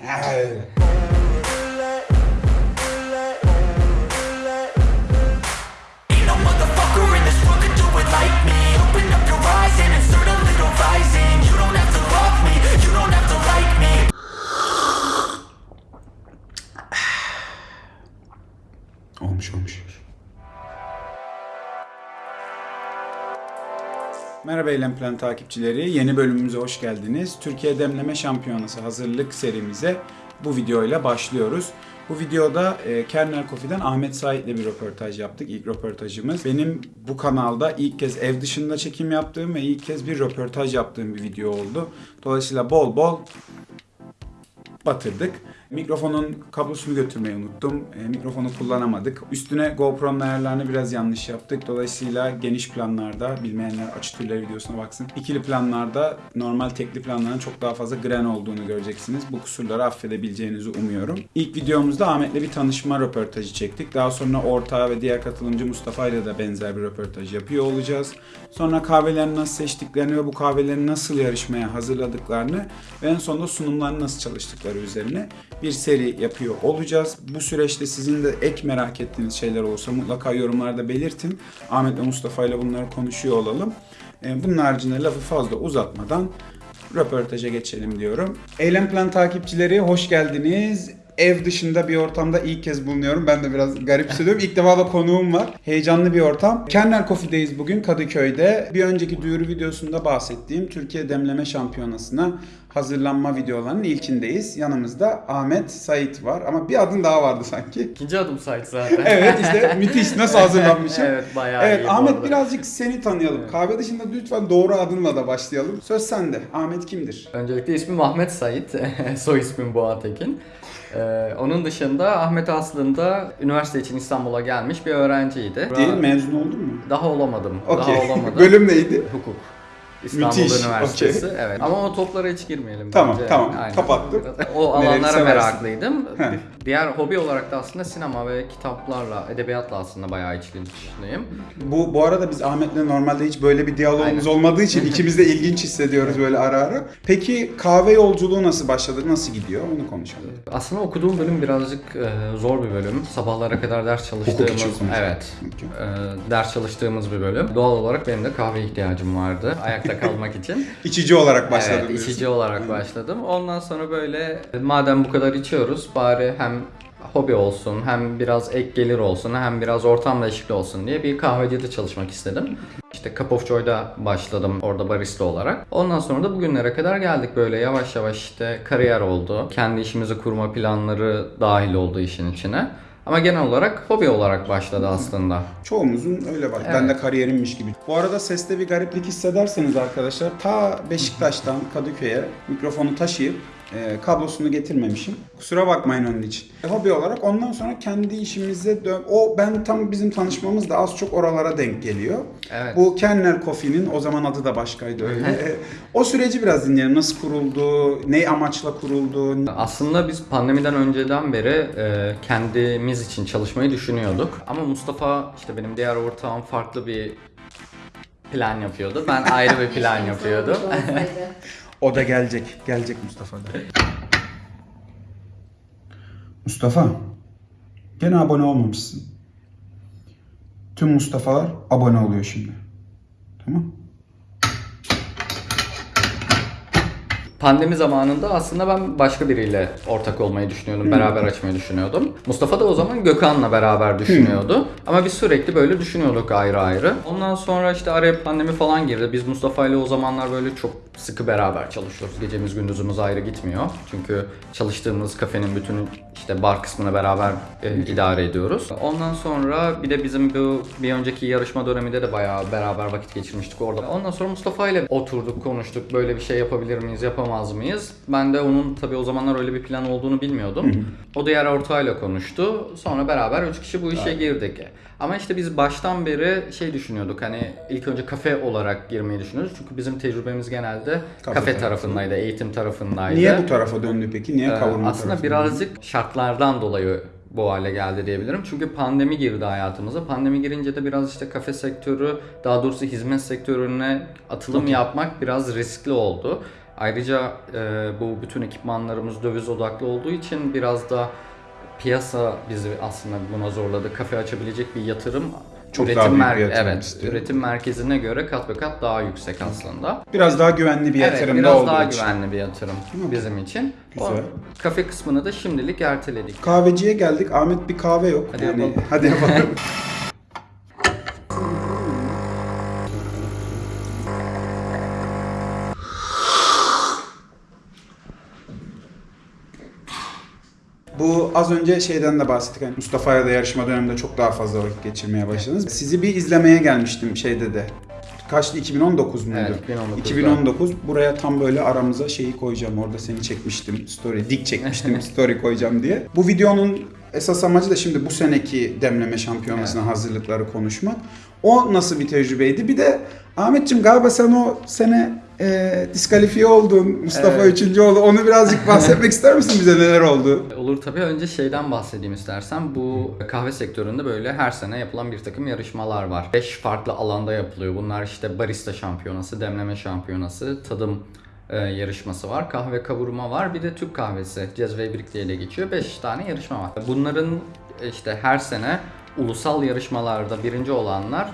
哎。Merhaba Eylem Plan takipçileri. Yeni bölümümüze hoş geldiniz. Türkiye Demleme Şampiyonası hazırlık serimize bu videoyla başlıyoruz. Bu videoda e, Kernel Coffee'den Ahmet Sait'le bir röportaj yaptık. İlk röportajımız. Benim bu kanalda ilk kez ev dışında çekim yaptığım ve ilk kez bir röportaj yaptığım bir video oldu. Dolayısıyla bol bol batırdık. Mikrofonun kablosunu götürmeyi unuttum. E, mikrofonu kullanamadık. Üstüne GoPro'nun ayarlarını biraz yanlış yaptık. Dolayısıyla geniş planlarda, bilmeyenler açı türleri videosuna baksın. İkili planlarda normal tekli planların çok daha fazla gren olduğunu göreceksiniz. Bu kusurları affedebileceğinizi umuyorum. İlk videomuzda Ahmet'le bir tanışma röportajı çektik. Daha sonra ortağı ve diğer katılımcı Mustafa ile de benzer bir röportaj yapıyor olacağız. Sonra kahvelerini nasıl seçtiklerini ve bu kahveleri nasıl yarışmaya hazırladıklarını ve en sonunda sunumlarını nasıl çalıştıkları üzerine bir seri yapıyor olacağız. Bu süreçte sizin de ek merak ettiğiniz şeyler olursa mutlaka yorumlarda belirtin. Ahmet ve Mustafa ile bunları konuşuyor olalım. Ee, Bunun haricinde lafı fazla uzatmadan röportaja geçelim diyorum. Eylem Plan takipçileri hoş geldiniz. Ev dışında bir ortamda ilk kez bulunuyorum. Ben de biraz garip hissediyorum. İlk defa da konuğum var. Heyecanlı bir ortam. Kernel Coffee'deyiz bugün Kadıköy'de. Bir önceki duyuru videosunda bahsettiğim Türkiye Demleme Şampiyonası'na hazırlanma videolarının ilkindeyiz. Yanımızda Ahmet Sait var ama bir adın daha vardı sanki. İkinci adım site zaten. Evet işte müthiş nasıl hazırlanmışım. evet bayağı Evet iyi Ahmet birazcık seni tanıyalım. Kahve dışında lütfen doğru adınla da başlayalım. Söz sende. Ahmet kimdir? Öncelikle ismim Ahmet Sait. Soy ismim Boğatekin. Ee, onun dışında Ahmet aslında üniversite için İstanbul'a gelmiş bir öğrenciydi. Değil mezun oldun mu? Daha olamadım. Okey. Daha olamadım. Bölüm neydi? Hukuk. İstanbul Müthiş, Üniversitesi. Evet. Ama o toplara hiç girmeyelim Tamam, bence. tamam. Kapattım. O Nereye alanlara meraklıydım. Diğer hobi olarak da aslında sinema ve kitaplarla, edebiyatla aslında bayağı içli dışlıyım. Bu bu arada biz Ahmet'le normalde hiç böyle bir diyalogumuz Aynen. olmadığı için ikimiz de ilginç hissediyoruz böyle ara ara. Peki kahve yolculuğu nasıl başladı? Nasıl gidiyor? Onu konuşalım. Aslında okuduğum bölüm birazcık e, zor bir bölüm. Sabahlara kadar ders çalıştığımız, evet, e, ders çalıştığımız bir bölüm. Doğal olarak benim de kahve ihtiyacım vardı ayakta kalmak için. İçici olarak başladı evet, diyorsun. içici olarak başladım. Ondan sonra böyle madem bu kadar içiyoruz bari hem hobi olsun, hem biraz ek gelir olsun, hem biraz ortam değişikliği olsun diye bir kahvecide çalışmak istedim. İşte Cup of Joy'da başladım orada barista olarak. Ondan sonra da bugünlere kadar geldik böyle yavaş yavaş işte kariyer oldu. Kendi işimizi kurma planları dahil oldu işin içine. Ama genel olarak hobi olarak başladı aslında. Çoğumuzun öyle var. Ben de kariyerimmiş gibi. Bu arada seste bir gariplik hissederseniz arkadaşlar ta Beşiktaş'tan Kadıköy'e mikrofonu taşıyıp e, kablosunu getirmemişim. Kusura bakmayın onun için. E, hobi olarak ondan sonra kendi işimize dön... O ben tam bizim tanışmamız da az çok oralara denk geliyor. Evet. Bu Kernel Coffee'nin o zaman adı da başkaydı öyle. E, o süreci biraz dinleyelim. Nasıl kuruldu? Ne amaçla kuruldu? Aslında biz pandemiden önceden beri e, kendimiz için çalışmayı düşünüyorduk. Ama Mustafa işte benim diğer ortağım farklı bir plan yapıyordu. Ben ayrı bir plan yapıyordum. O da gelecek. Gelecek Mustafa da. Mustafa. Gene abone olmamışsın. Tüm Mustafa'lar abone oluyor şimdi. Tamam. Pandemi zamanında aslında ben başka biriyle ortak olmayı düşünüyordum. Beraber açmayı düşünüyordum. Mustafa da o zaman Gökhan'la beraber düşünüyordu. Ama biz sürekli böyle düşünüyorduk ayrı ayrı. Ondan sonra işte araya pandemi falan girdi. Biz Mustafa ile o zamanlar böyle çok sıkı beraber çalışıyoruz. Gecemiz gündüzümüz ayrı gitmiyor. Çünkü çalıştığımız kafenin bütün işte bar kısmını beraber e, idare ediyoruz. Ondan sonra bir de bizim bu bir önceki yarışma döneminde de bayağı beraber vakit geçirmiştik orada. Ondan sonra Mustafa ile oturduk, konuştuk. Böyle bir şey yapabilir miyiz, yapamaz mıyız? Ben de onun tabii o zamanlar öyle bir plan olduğunu bilmiyordum. O diğer ortağıyla konuştu. Sonra beraber üç kişi bu işe girdik. Ama işte biz baştan beri şey düşünüyorduk hani ilk önce kafe olarak girmeyi düşünüyoruz. Çünkü bizim tecrübemiz genelde Kafe kafe, tarafı. tarafındaydı, eğitim tarafındaydı. Niye bu tarafa döndü peki? Niye Ee, kavurma Aslında tarafına birazcık şartlardan dolayı bu hale geldi diyebilirim. Çünkü pandemi girdi hayatımıza. Pandemi girince de biraz işte kafe sektörü, daha doğrusu hizmet sektörüne atılım yapmak biraz riskli oldu. Ayrıca e, bu bütün ekipmanlarımız döviz odaklı olduğu için biraz da piyasa bizi aslında buna zorladı. Kafe açabilecek bir yatırım Çok üretim daha büyük mer- bir yatırım evet, istiyor. üretim merkezine göre kat ve kat daha yüksek aslında. Biraz daha güvenli bir Evet, yatırım da biraz olduğu daha için. güvenli bir yatırım bizim için. O Güzel. kafe kısmını da şimdilik erteledik. Kahveciye geldik. Ahmet bir kahve yok. Hadi yani, yapalım. hadi yapalım. Bu az önce şeyden de bahsettik. Hani Mustafa'ya da yarışma döneminde çok daha fazla vakit geçirmeye başladınız. Sizi bir izlemeye gelmiştim şeyde de. Kaçtı? 2019 muydu? Evet, 2019'da. 2019. Buraya tam böyle aramıza şeyi koyacağım. Orada seni çekmiştim. Story, dik çekmiştim. story koyacağım diye. Bu videonun esas amacı da şimdi bu seneki demleme şampiyonasına hazırlıkları konuşmak. O nasıl bir tecrübeydi? Bir de Ahmetciğim galiba sen o sene e, diskalifiye oldun. Mustafa Evet. üçüncü oldu. Onu birazcık bahsetmek ister misin bize neler oldu? Olur tabii. Önce şeyden bahsedeyim istersen. Bu kahve sektöründe böyle her sene yapılan bir takım yarışmalar var. 5 farklı alanda yapılıyor. Bunlar işte barista şampiyonası, demleme şampiyonası, tadım e, yarışması var. Kahve kavurma var. Bir de Türk kahvesi. Cezve birlikte ile geçiyor. 5 tane yarışma var. Bunların işte her sene ulusal yarışmalarda birinci olanlar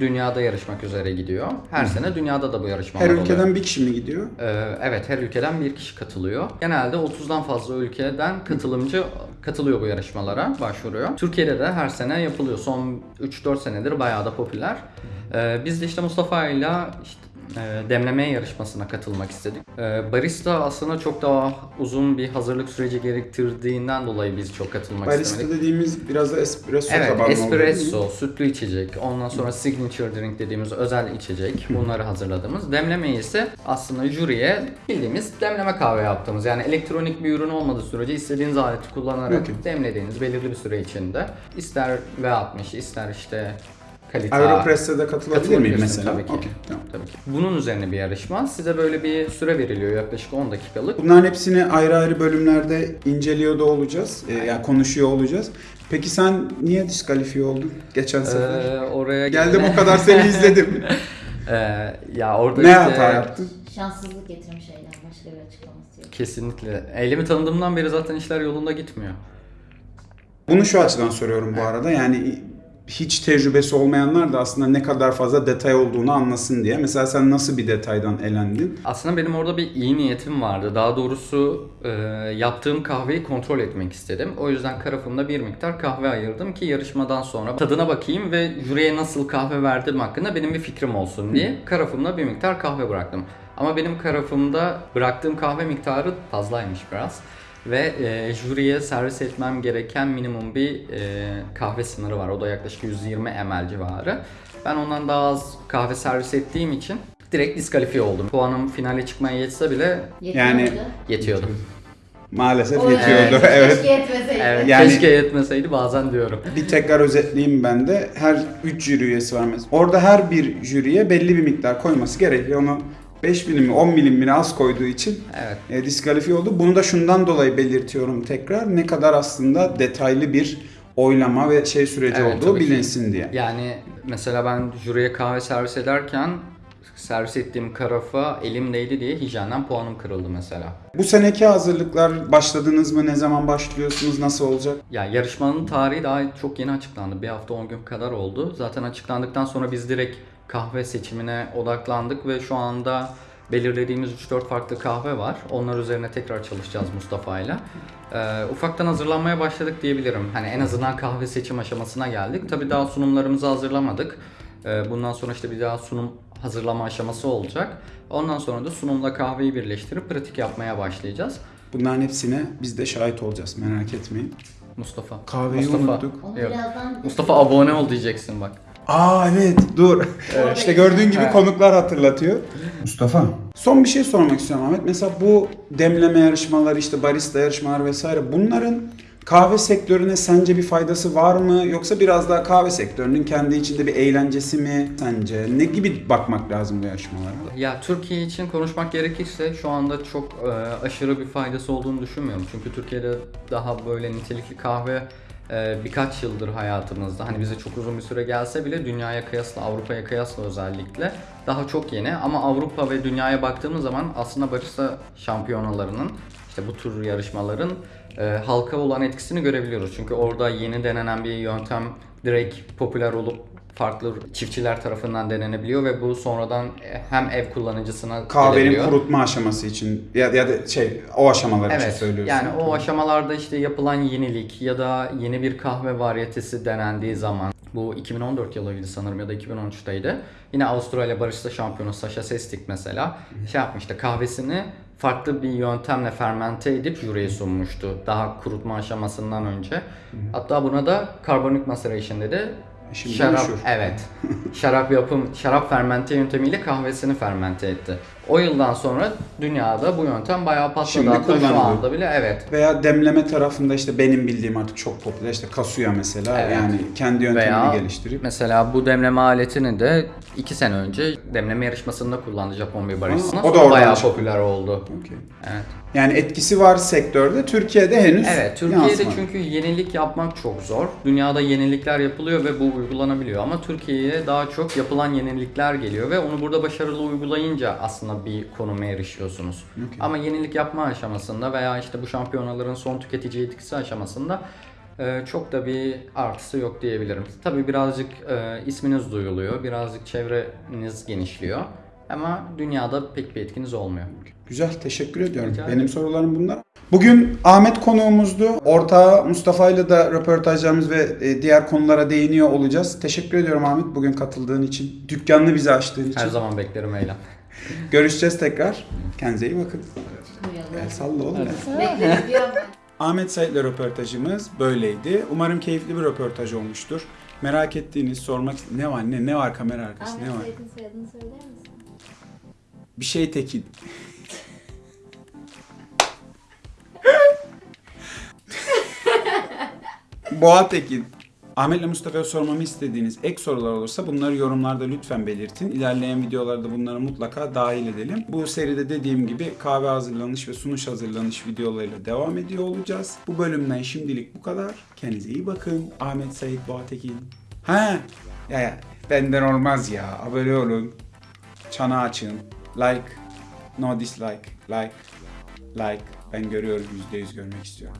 dünyada yarışmak üzere gidiyor. Her sene dünyada da bu yarışmalar Her oluyor. ülkeden bir kişi mi gidiyor? Ee, evet her ülkeden bir kişi katılıyor. Genelde 30'dan fazla ülkeden katılımcı katılıyor bu yarışmalara, başvuruyor. Türkiye'de de her sene yapılıyor. Son 3-4 senedir bayağı da popüler. Ee, biz de işte Mustafa ile işte demleme yarışmasına katılmak istedik. Ee, barista aslında çok daha uzun bir hazırlık süreci gerektirdiğinden dolayı biz çok katılmak Barista istemedik. dediğimiz biraz da espresso Evet, tabanlı oluyor, espresso, sütlü içecek, ondan sonra signature drink dediğimiz özel içecek. Bunları hazırladığımız. Demlemeyi ise aslında jüriye bildiğimiz demleme kahve yaptığımız. Yani elektronik bir ürün olmadığı sürece istediğiniz aleti kullanarak Okey. demlediğiniz belirli bir süre içinde ister V60, ister işte kalite Aeropress'e de katılabilir miyim mesela? tabii ki. Okey, tamam. Tabii ki. Bunun üzerine bir yarışma. Size böyle bir süre veriliyor yaklaşık 10 dakikalık. Bunların hepsini ayrı ayrı bölümlerde inceliyor da olacağız. Ee, yani konuşuyor olacağız. Peki sen niye diskalifiye oldun geçen sefer? Ee, oraya Geldim o kadar seni izledim. Ee, ya orada ne işte- hata yaptın? Şanssızlık getirmiş şeyler başka bir açıklaması yok. Kesinlikle. Elimi tanıdığımdan beri zaten işler yolunda gitmiyor. Bunu şu açıdan soruyorum bu arada. Yani hiç tecrübesi olmayanlar da aslında ne kadar fazla detay olduğunu anlasın diye. Mesela sen nasıl bir detaydan elendin? Aslında benim orada bir iyi niyetim vardı. Daha doğrusu e, yaptığım kahveyi kontrol etmek istedim. O yüzden karafımda bir miktar kahve ayırdım ki yarışmadan sonra tadına bakayım ve jüriye nasıl kahve verdim hakkında benim bir fikrim olsun diye karafımda bir miktar kahve bıraktım. Ama benim karafımda bıraktığım kahve miktarı fazlaymış biraz. Ve e, jüriye servis etmem gereken minimum bir e, kahve sınırı var. O da yaklaşık 120 ml civarı. Ben ondan daha az kahve servis ettiğim için direkt diskalifiye oldum. Puanım finale çıkmaya yetse bile Yetiyor Yani- muydu? yetiyordu. Maalesef O- yetiyordu. Evet. Evet. Keşke yetmeseydi. Evet, Yani- keşke yetmeseydi bazen diyorum. Bir tekrar özetleyeyim ben de. Her 3 jüri üyesi var mesela. Orada her bir jüriye belli bir miktar koyması gerekiyor. Onu 5 milim mi 10 milim mi az koyduğu için Evet. e, diskalifiye oldu. Bunu da şundan dolayı belirtiyorum tekrar. Ne kadar aslında detaylı bir oylama ve şey süreci Evet, olduğu tabii ki. bilinsin diye. Yani mesela ben jüriye kahve servis ederken servis ettiğim karafa elimdeydi diye hijyenden puanım kırıldı mesela. Bu seneki hazırlıklar başladınız mı? Ne zaman başlıyorsunuz? Nasıl olacak? Ya yarışmanın tarihi daha çok yeni açıklandı. Bir hafta 10 gün kadar oldu. Zaten açıklandıktan sonra biz direkt kahve seçimine odaklandık ve şu anda belirlediğimiz 3-4 farklı kahve var. Onlar üzerine tekrar çalışacağız Mustafa ile. Ee, ufaktan hazırlanmaya başladık diyebilirim. Hani en azından kahve seçim aşamasına geldik. Tabii daha sunumlarımızı hazırlamadık. Ee, bundan sonra işte bir daha sunum hazırlama aşaması olacak. Ondan sonra da sunumla kahveyi birleştirip pratik yapmaya başlayacağız. Bunların hepsine biz de şahit olacağız. Merak etmeyin. Mustafa. Kahveyi Mustafa. unuttuk. Yok. Mustafa abone ol diyeceksin bak. Aa evet dur. işte gördüğün gibi Evet. konuklar hatırlatıyor. Mustafa. Son bir şey sormak istiyorum Ahmet. Mesela bu demleme yarışmaları işte barista yarışmalar vesaire bunların kahve sektörüne sence bir faydası var mı? Yoksa biraz daha kahve sektörünün kendi içinde bir eğlencesi mi sence? Ne gibi bakmak lazım bu yarışmalara? Ya Türkiye için konuşmak gerekirse şu anda çok e, aşırı bir faydası olduğunu düşünmüyorum. Çünkü Türkiye'de daha böyle nitelikli kahve birkaç yıldır hayatımızda hani bize çok uzun bir süre gelse bile dünyaya kıyasla Avrupa'ya kıyasla özellikle daha çok yeni ama Avrupa ve dünyaya baktığımız zaman aslında barista şampiyonalarının işte bu tür yarışmaların e, halka olan etkisini görebiliyoruz. Çünkü orada yeni denenen bir yöntem direkt popüler olup farklı çiftçiler tarafından denenebiliyor ve bu sonradan e, hem ev kullanıcısına Kahvenin kurutma aşaması için ya, ya da şey o aşamalar için Evet. söylüyorsun. Yani o aşamalarda işte yapılan yenilik ya da yeni bir kahve varyetesi denendiği zaman bu 2014 yılıydı sanırım ya da 2013'teydi. Yine Avustralya Barista Şampiyonu Sasha Sestik mesela şey yapmıştı kahvesini farklı bir yöntemle fermente edip jüriye sunmuştu. Daha kurutma aşamasından önce. Hatta buna da carbonic maceration dedi. Şimdi şarap, meşhur. evet. şarap yapım, şarap fermente yöntemiyle kahvesini fermente etti. O yıldan sonra dünyada bu yöntem bayağı patladı. Şimdi Hatta şu anda bile evet. Veya demleme tarafında işte benim bildiğim artık çok popüler işte Kasuya mesela Evet. yani kendi yöntemini Veya geliştirip mesela bu demleme aletini de 2 sene önce demleme yarışmasında kullandı Japon bir barista. Aa, o da oradan bayağı çıktı. popüler oldu. Okey. Evet. Yani etkisi var sektörde. Türkiye'de henüz Evet, Türkiye'de yansımadı. çünkü yenilik yapmak çok zor. Dünyada yenilikler yapılıyor ve bu uygulanabiliyor ama Türkiye'ye daha çok yapılan yenilikler geliyor ve onu burada başarılı uygulayınca aslında bir konuma erişiyorsunuz. Okey. Ama yenilik yapma aşamasında veya işte bu şampiyonaların son tüketici etkisi aşamasında e, çok da bir artısı yok diyebilirim. Tabii birazcık e, isminiz duyuluyor, birazcık çevreniz genişliyor ama dünyada pek bir etkiniz olmuyor. Güzel, teşekkür ediyorum. Rica Benim sorularım bunlar. Bugün Ahmet konuğumuzdu. Ortağı Mustafa ile de röportajlarımız ve e, diğer konulara değiniyor olacağız. Teşekkür ediyorum Ahmet bugün katıldığın için. Dükkanını bize açtığın için. Her zaman beklerim Eylem. Görüşeceğiz tekrar. Kendinize iyi bakın. El salla oğlum. Ahmet Said'le röportajımız böyleydi. Umarım keyifli bir röportaj olmuştur. Merak ettiğiniz, sormak ne var ne ne var kamera arkası ne Ahmet var? Said'in soyadını söyler misin? Bir şey tekin. Boğa Tekin. Ahmet'le Mustafa'ya sormamı istediğiniz ek sorular olursa bunları yorumlarda lütfen belirtin. İlerleyen videolarda bunları mutlaka dahil edelim. Bu seride dediğim gibi kahve hazırlanış ve sunuş hazırlanış videolarıyla devam ediyor olacağız. Bu bölümden şimdilik bu kadar. Kendinize iyi bakın. Ahmet Sait Boğa Tekin. Ha, ya, ya benden olmaz ya. Abone olun. Çana açın. Like. No dislike. Like. Like. Ben görüyorum. %100 görmek istiyorum.